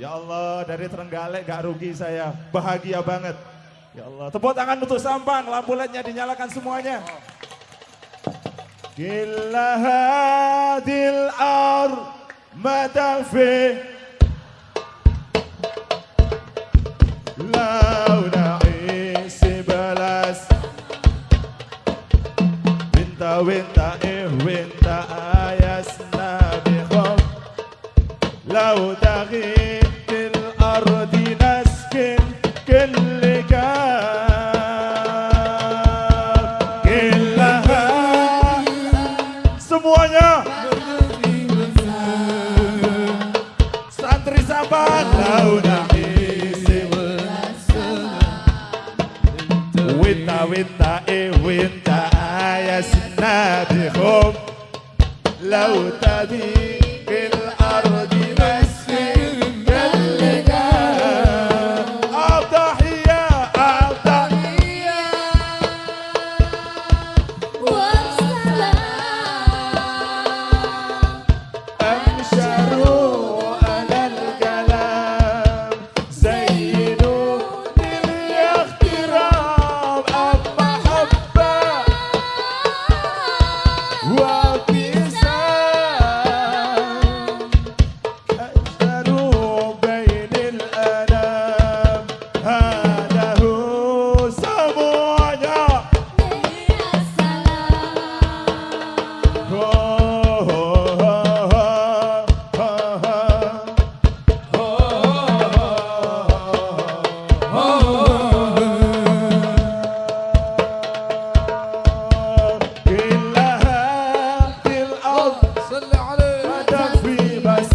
Ya Allah, dari Trenggalek gak rugi saya. Bahagia banget. Ya Allah, tepuk tangan untuk sampan, lampu LED-nya dinyalakan semuanya. Gila hadil ar madafi launa isi balas winta winta وانت عايز ناديهم لو تبي Whoa!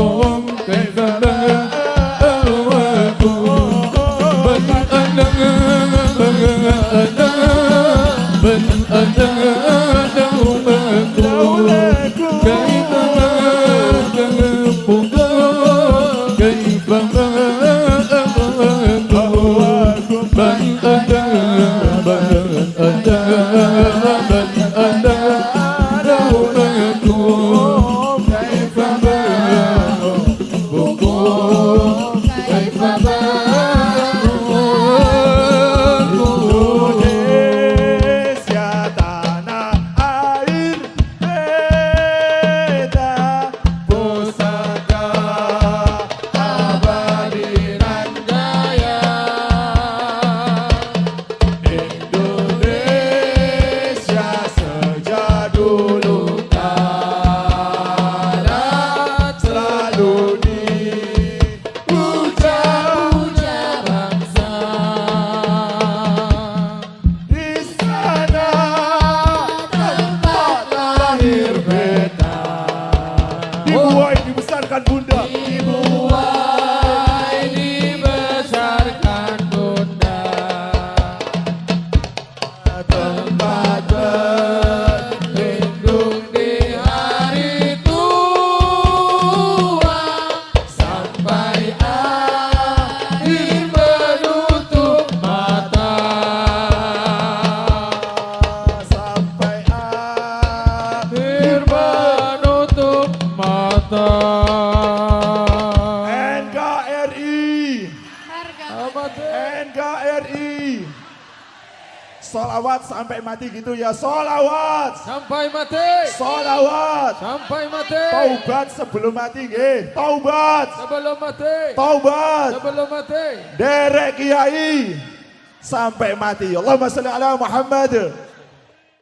Hãy you. cho Vai, vai. NKRI. Solawat sampai mati gitu ya. Solawat. Sampai mati. Solawat. Sampai mati. Taubat sebelum mati nggih. Taubat. Sebelum mati. Taubat. Sebelum mati. Derek Kiai sampai mati. Allahumma sholli ala Muhammad.